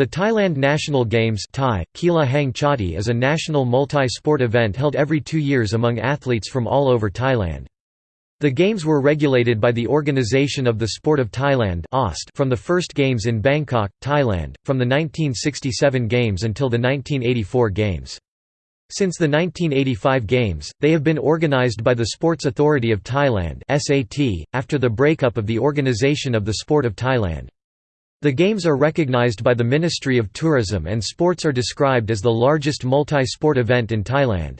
The Thailand National Games Thai, is a national multi-sport event held every two years among athletes from all over Thailand. The Games were regulated by the Organisation of the Sport of Thailand from the first Games in Bangkok, Thailand, from the 1967 Games until the 1984 Games. Since the 1985 Games, they have been organised by the Sports Authority of Thailand after the breakup of the Organisation of the Sport of Thailand. The Games are recognized by the Ministry of Tourism and sports are described as the largest multi-sport event in Thailand.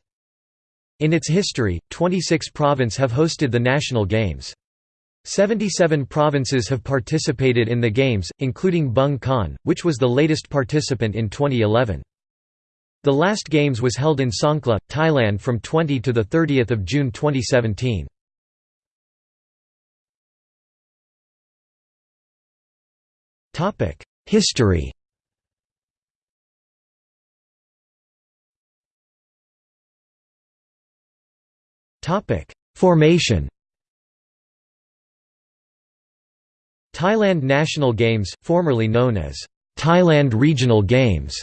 In its history, 26 provinces have hosted the national games. 77 provinces have participated in the games, including Bueng Kan, which was the latest participant in 2011. The last games was held in Songkhla, Thailand from 20 to 30 June 2017. History. Formation. Thailand National Games, formerly known as Thailand Regional Games,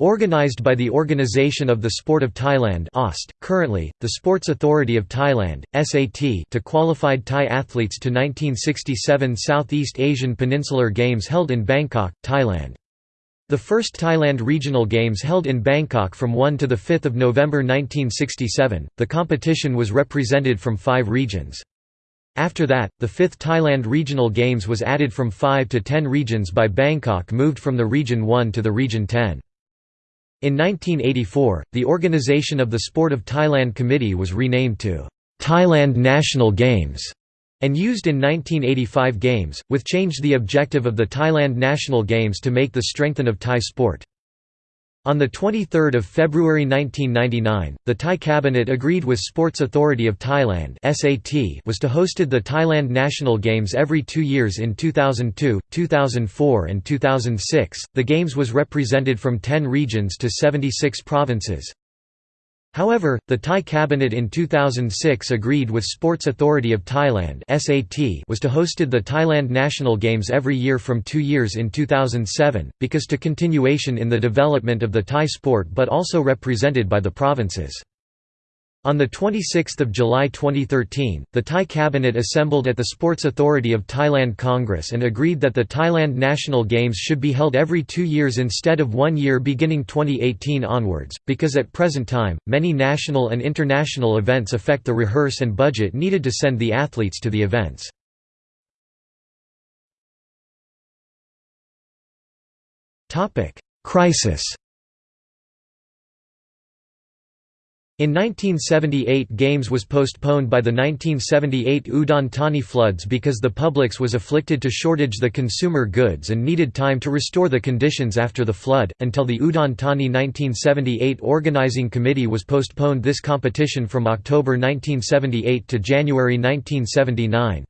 Organized by the Organization of the Sport of Thailand OST, currently, the Sports Authority of Thailand, SAT to qualified Thai athletes to 1967 Southeast Asian Peninsular Games held in Bangkok, Thailand. The first Thailand Regional Games held in Bangkok from 1 to 5 November 1967, the competition was represented from five regions. After that, the fifth Thailand Regional Games was added from 5 to 10 regions by Bangkok moved from the Region 1 to the Region 10. In 1984, the Organization of the Sport of Thailand Committee was renamed to Thailand National Games and used in 1985 Games, with changed the objective of the Thailand National Games to make the strengthen of Thai sport. On 23 February 1999, the Thai cabinet agreed with Sports Authority of Thailand was to hosted the Thailand National Games every two years in 2002, 2004 and 2006. The Games was represented from 10 regions to 76 provinces. However, the Thai cabinet in 2006 agreed with Sports Authority of Thailand (SAT) was to hosted the Thailand National Games every year from two years in 2007, because to continuation in the development of the Thai sport but also represented by the provinces. On 26 July 2013, the Thai cabinet assembled at the Sports Authority of Thailand Congress and agreed that the Thailand National Games should be held every two years instead of one year beginning 2018 onwards, because at present time, many national and international events affect the rehearse and budget needed to send the athletes to the events. Crisis In 1978 Games was postponed by the 1978 Udon Thani floods because the publics was afflicted to shortage the consumer goods and needed time to restore the conditions after the flood, until the Udon Thani 1978 organizing committee was postponed this competition from October 1978 to January 1979.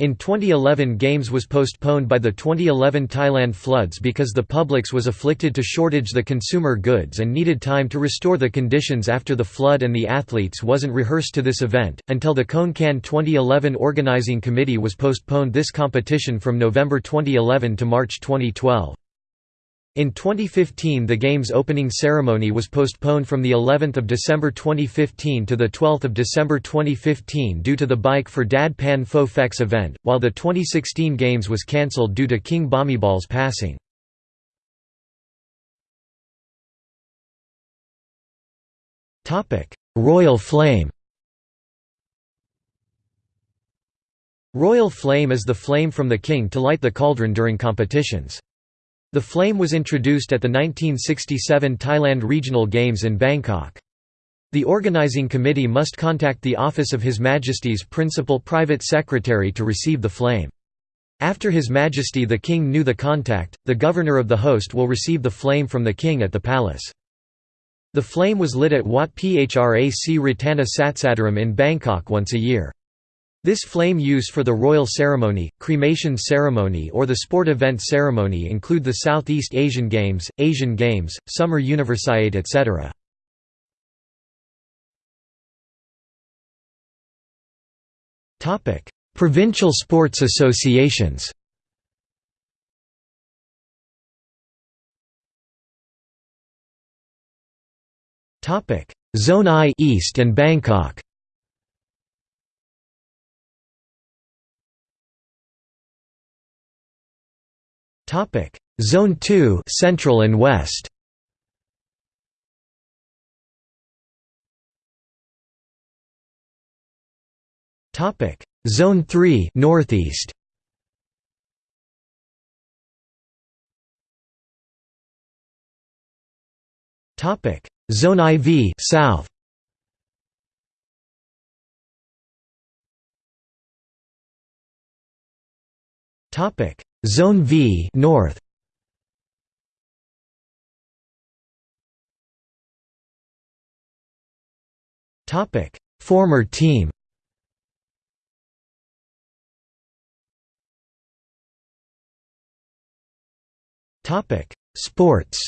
In 2011 Games was postponed by the 2011 Thailand floods because the publics was afflicted to shortage the consumer goods and needed time to restore the conditions after the flood and the athletes wasn't rehearsed to this event, until the Khon 2011 organizing committee was postponed this competition from November 2011 to March 2012. In 2015 the game's opening ceremony was postponed from the 11th of December 2015 to the 12th of December 2015 due to the Bike for Dad Pan event, while the 2016 games was cancelled due to King Bhumibol's passing. Royal Flame Royal Flame is the flame from the king to light the cauldron during competitions. The flame was introduced at the 1967 Thailand Regional Games in Bangkok. The organizing committee must contact the office of His Majesty's principal private secretary to receive the flame. After His Majesty the King knew the contact, the governor of the host will receive the flame from the king at the palace. The flame was lit at Wat Phra Phrac Ratana Satsadaram in Bangkok once a year. This flame use for the royal ceremony, cremation ceremony or the sport event ceremony include the Southeast Asian Games, Asian Games, Summer Universiade etc. Provincial sports associations Zone I East and Bangkok Topic: Zone 2 Central and West. Topic: Zone 3 Northeast. Topic: Zone IV South. Topic: Zone V North. Topic: Former team. Topic: Sports.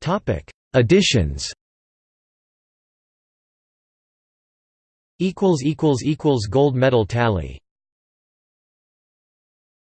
Topic: Additions. Equals equals equals gold medal tally.